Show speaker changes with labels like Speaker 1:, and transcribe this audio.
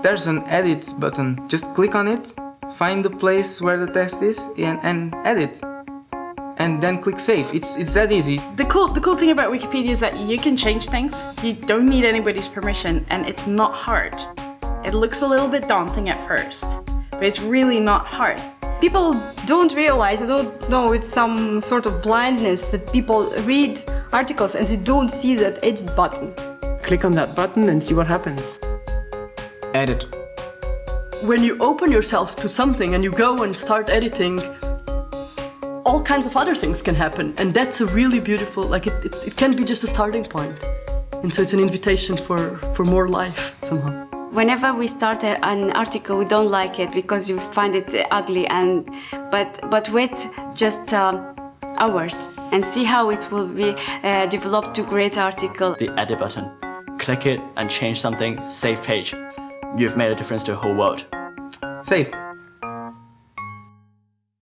Speaker 1: There's an edit button. Just click on it, find the place where the text is and, and edit. And then click save. It's, it's that easy.
Speaker 2: The cool, the cool thing about Wikipedia is that you can change things. You don't need anybody's permission and it's not hard. It looks a little bit daunting at first, but it's really not hard.
Speaker 3: People don't realize, they don't know it's some sort of blindness that people read articles and they don't see that edit button.
Speaker 4: Click on that button and see what happens.
Speaker 1: Edit.
Speaker 5: When you open yourself to something and you go and start editing, all kinds of other things can happen. And that's a really beautiful, like it, it, it can be just a starting point. And so it's an invitation for, for more life somehow.
Speaker 6: Whenever we start a, an article, we don't like it because you find it ugly. And but but wait just um, hours and see how it will be uh, developed to great article.
Speaker 7: The edit button. Click it and change something. Save page. You've made a difference to the whole world.
Speaker 1: Save.